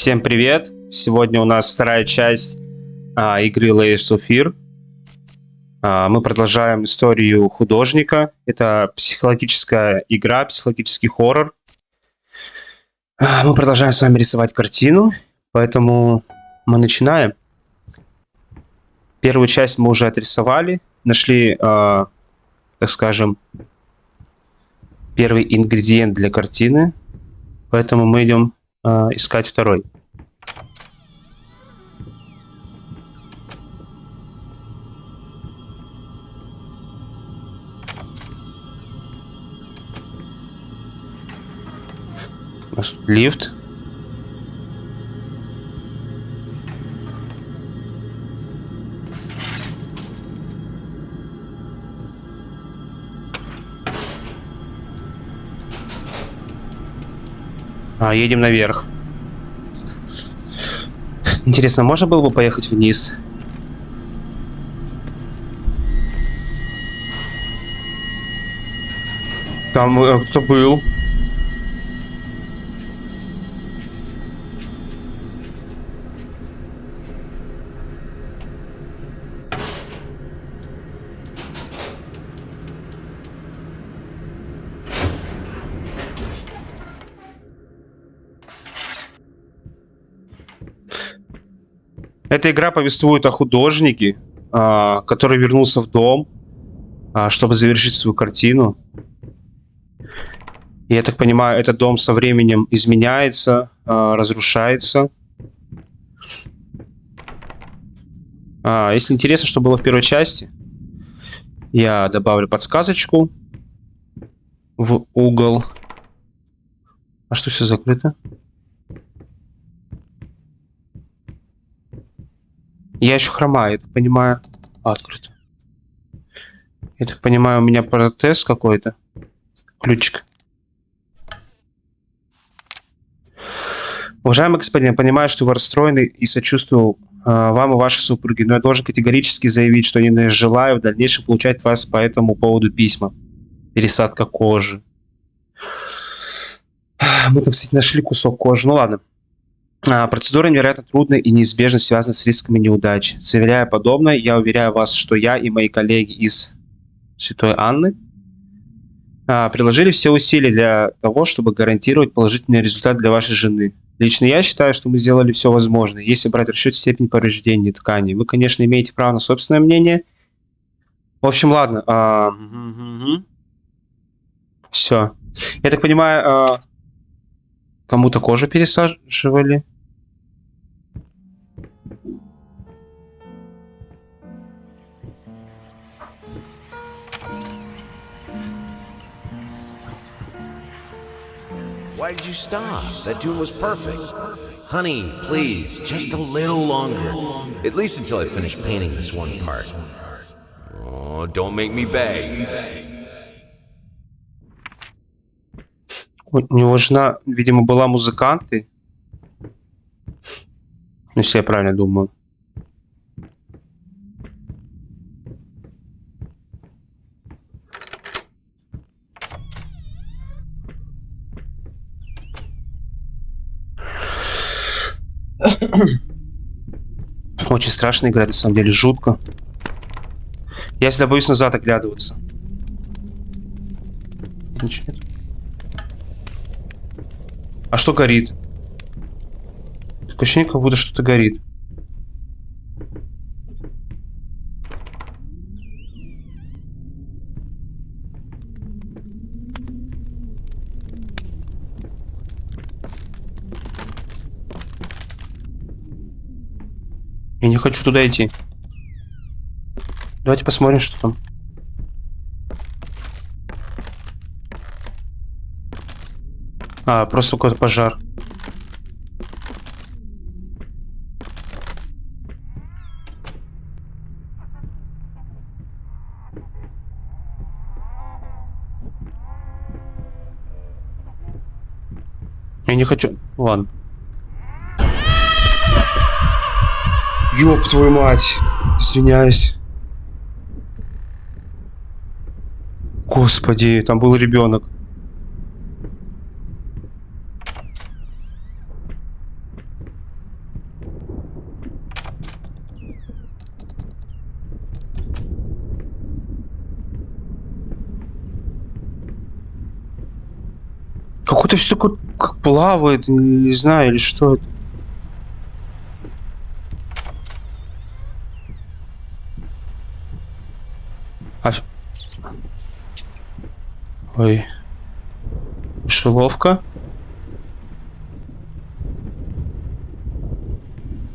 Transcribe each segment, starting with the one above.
Всем привет! Сегодня у нас вторая часть а, игры Layers of Fear. А, мы продолжаем историю художника. Это психологическая игра, психологический хоррор. А, мы продолжаем с вами рисовать картину, поэтому мы начинаем. Первую часть мы уже отрисовали, нашли, а, так скажем, первый ингредиент для картины, поэтому мы идем а, искать второй. Лифт. А, едем наверх. Интересно, можно было бы поехать вниз? Там э, кто был? Эта игра повествует о художнике, а, который вернулся в дом, а, чтобы завершить свою картину. Я так понимаю, этот дом со временем изменяется, а, разрушается. Если интересно, что было в первой части, я добавлю подсказочку в угол. А что все закрыто? Я еще хромаю, я так понимаю. А, открыто. Я так понимаю, у меня протез какой-то. Ключик. Уважаемый господин, я понимаю, что вы расстроены и сочувствую э, вам и вашей супруге, но я должен категорически заявить, что не желаю в дальнейшем получать вас по этому поводу письма. Пересадка кожи. Мы там, кстати, нашли кусок кожи. Ну ладно. А, процедура невероятно трудная и неизбежно связана с рисками неудач. Заверяя подобное, я уверяю вас, что я и мои коллеги из Святой Анны а, приложили все усилия для того, чтобы гарантировать положительный результат для вашей жены. Лично я считаю, что мы сделали все возможное. Если брать в расчет степень повреждений тканей, вы, конечно, имеете право на собственное мнение. В общем, ладно. А. Все. Я так понимаю, кому-то кожу пересаживали. Why did you stop? That tune was perfect. Honey, please, just a little longer. At least until I finish painting this one part. Oh, don't make me beg. У него жена, видимо, была музыкантой. Ну, если я правильно думаю. Очень страшно играть, на самом деле, жутко. Я всегда боюсь назад оглядываться. Нет. А что горит? Такое ощущение, как будто что-то горит. Я не хочу туда идти. Давайте посмотрим, что там. А, просто какой-то пожар. Я не хочу... Ладно. Ёб твою мать. Извиняюсь. Господи, там был ребенок. Какой-то все такое как плавает, не знаю, или что это. А... Ой. Шеловка.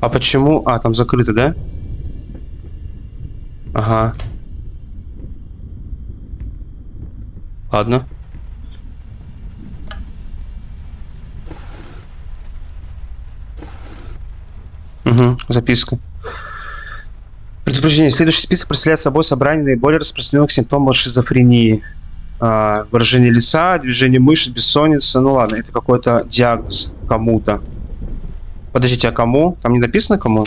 А почему? А, там закрыто, да? Ага. Ладно. Угу, записка. Предупреждение. Следующий список представляет собой собрание наиболее распространенных симптомов шизофрении. А, выражение лица, движение мышц, бессонница. Ну ладно, это какой-то диагноз кому-то. Подождите, а кому? Там не написано кому?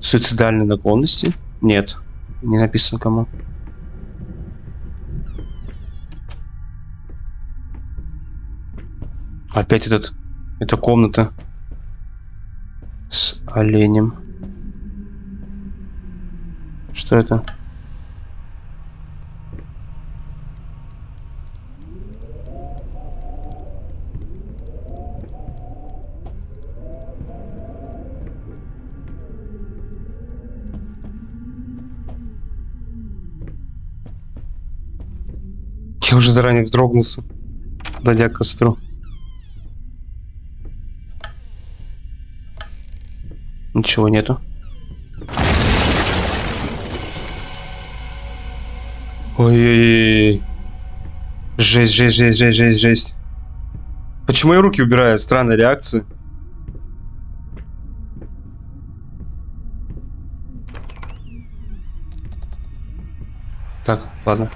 Суицидальные наклонности? Нет, не написано кому. Опять этот... Эта комната с оленем. Что это? Я уже заранее вздрогнулся, подойдя к костру. Ничего нету. Ой-ой-ой. Жесть, жесть, жесть, жесть, жесть, жесть. Почему я руки убираю? Странная реакция. Так, ладно.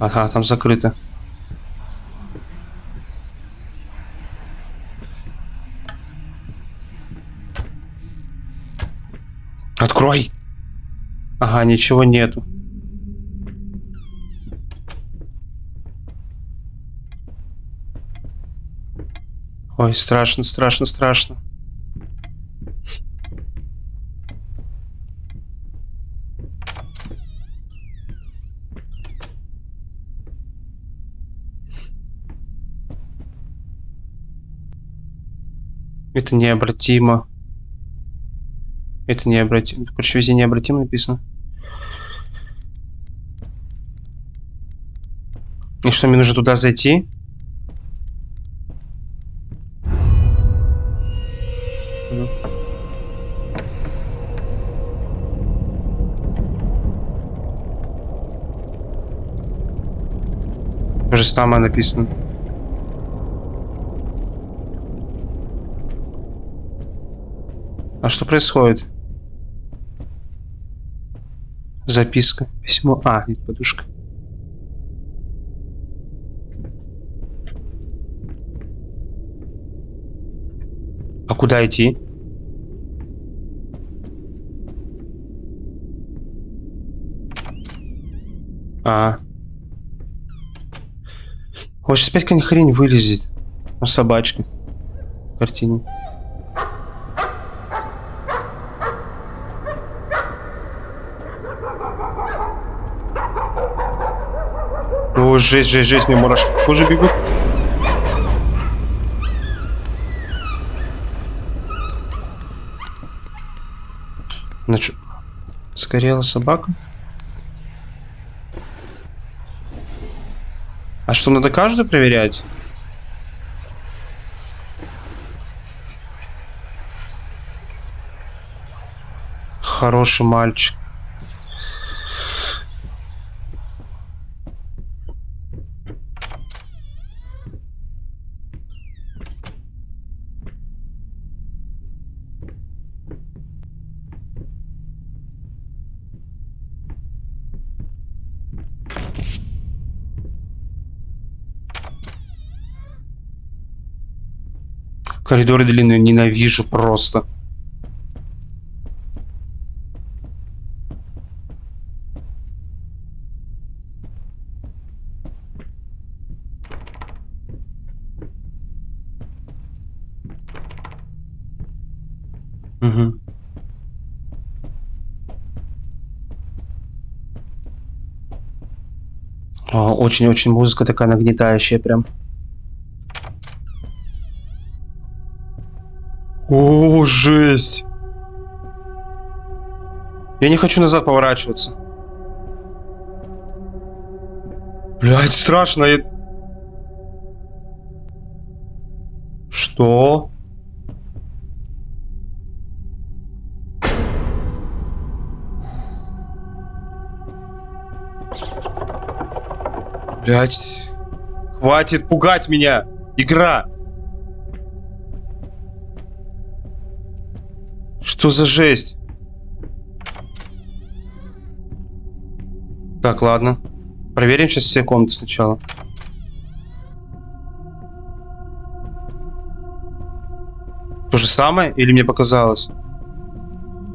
Ага, там закрыто. Ага, ничего нету. Ой, страшно, страшно, страшно. Это необратимо. Это необратимо. Короче, везде необратимо написано. И что, мне нужно туда зайти? То самое написано. А что происходит? Записка, письмо. А, нет, подушка. А куда идти? А. Вот сейчас опять какая-нибудь хрень вылезет. Ну, собачка. В картине. О, жесть, жесть, жесть, мне мурашки тоже бегут. Значит, сгорела собака. А что, надо каждую проверять? Хороший мальчик. Коридоры длинные ненавижу просто. Угу. Очень-очень музыка такая нагнетающая прям. О, жесть! Я не хочу назад поворачиваться. Блять, страшно. Я... Что? Блять. Хватит пугать меня. Игра. Что за жесть? Так, ладно. Проверим сейчас все комнаты сначала. То же самое? Или мне показалось?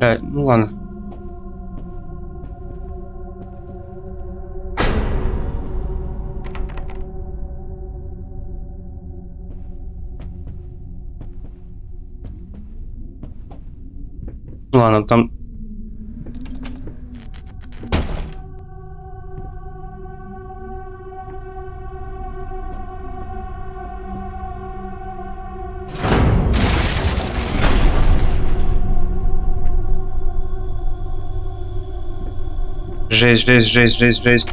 Э, ну ладно. Ладно, там... Жесть, жесть, жесть, жесть, жесть.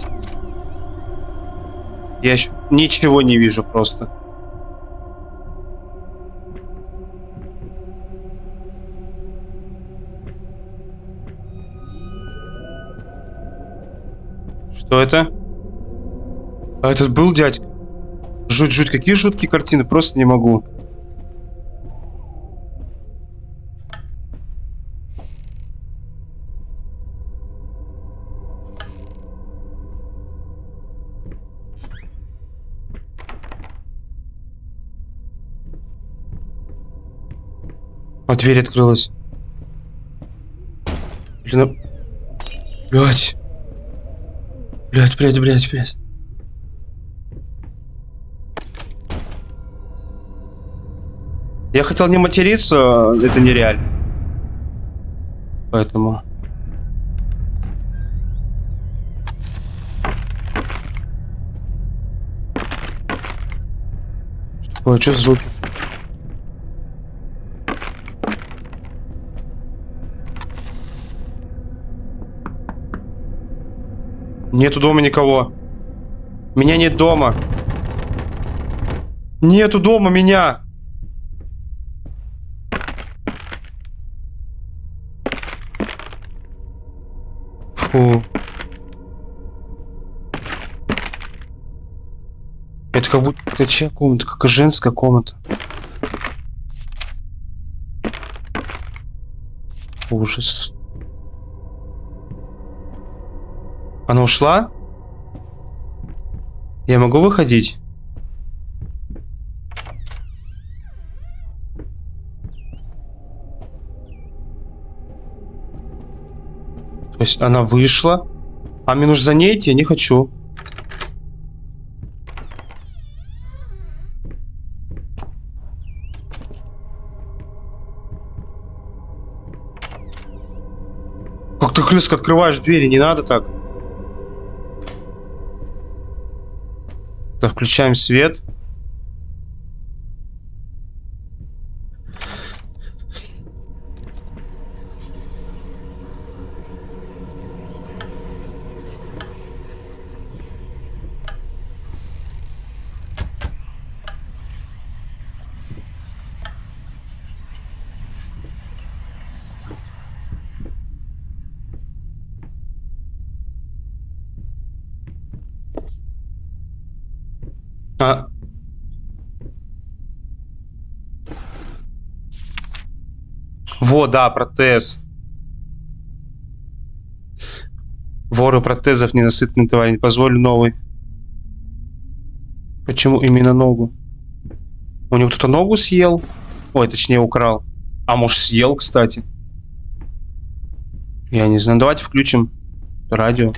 Я еще ничего не вижу просто. Что это? А этот был дядька? Жуть, жуть, какие жуткие картины, просто не могу. А дверь открылась. Блин, а... Блять. Блять, блять, блять, блять. Я хотел не материться, это нереально. Поэтому... Что такое? Что за звуки? Нету дома никого. Меня нет дома. Нету дома меня. Фу. Это как будто... Это чья комната? Как женская комната. Ужас. Она ушла? Я могу выходить? То есть она вышла, а мне нужно за ней идти? Я не хочу. Как ты резко открываешь двери, не надо так. Так, включаем свет. А... Во, да, протез. Воры протезов, ненасытный тварь, не позволю новый. Почему именно ногу? У него кто-то ногу съел? Ой, точнее украл. А может съел, кстати. Я не знаю. Давайте включим радио.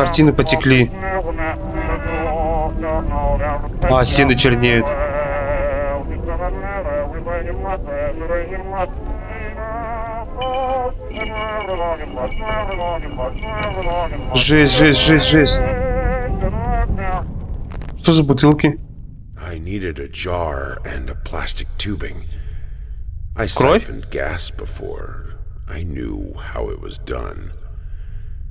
Картины потекли. А, стены чернеют. Жесть, жесть, жесть, жесть. Что за бутылки? Кровь?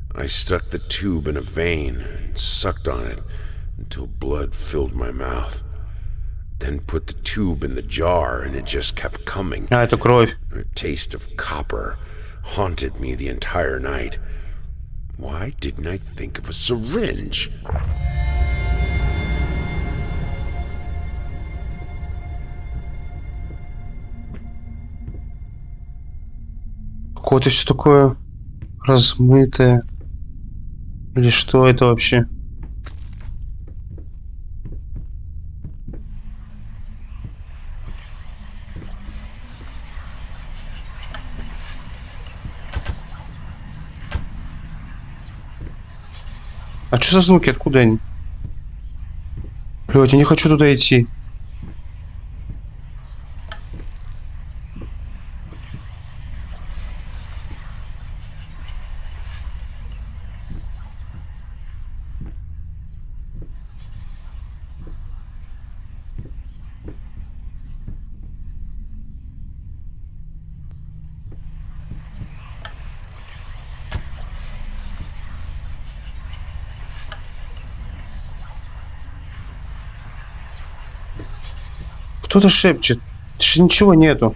siphoned gas before. I knew how it was done. I stuck the tube in a vein and sucked on it until blood filled my mouth. Then put the tube in the jar and it just kept coming. А, это кровь. A taste of copper haunted me the entire night. Why didn't I think of a syringe? Какое-то все такое размытое. Или что это вообще? А что за звуки? Откуда они? Блядь, я не хочу туда идти. Кто-то шепчет. Ничего нету.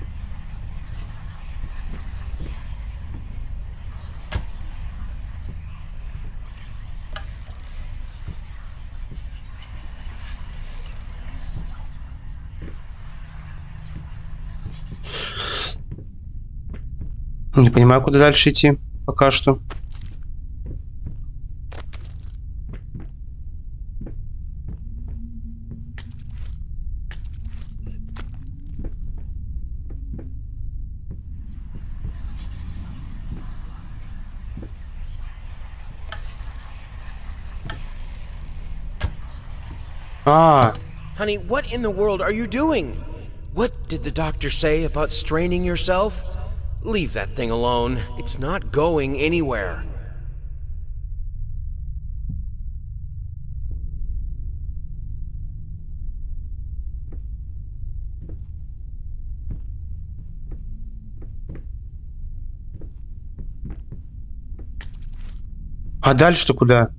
Не понимаю, куда дальше идти пока что. А, Honey, what in the world are you doing? What did the doctor say about straining yourself? Leave that thing alone. It's not going anywhere. а дальше-то куда?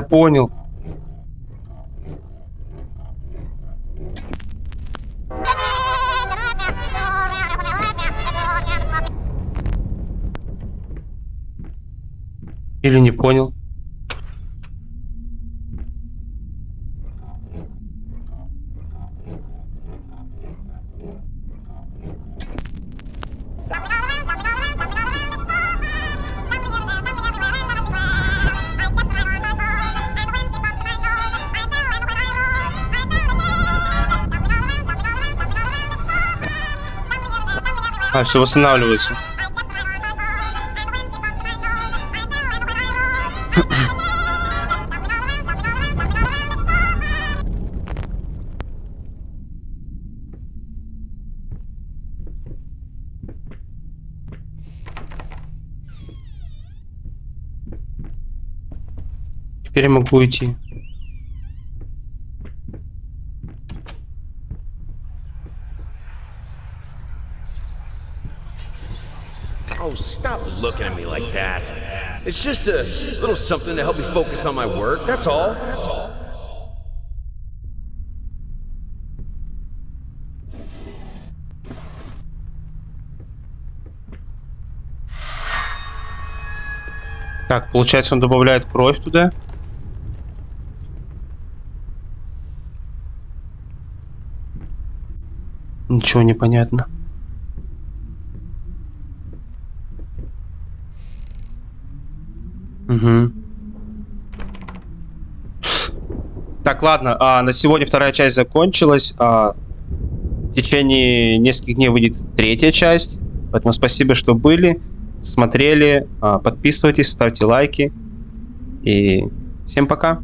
Я понял. Или не понял. Все восстанавливается. Теперь могу идти. looking at me like that. It's just a little something to help me focus on my work, that's all. That's all. Так, получается, он добавляет кровь туда. Ничего не понятно. Угу. Так, ладно, а, на сегодня вторая часть закончилась. А, в течение нескольких дней выйдет третья часть. Поэтому спасибо, что были, смотрели. А, подписывайтесь, ставьте лайки. И всем пока.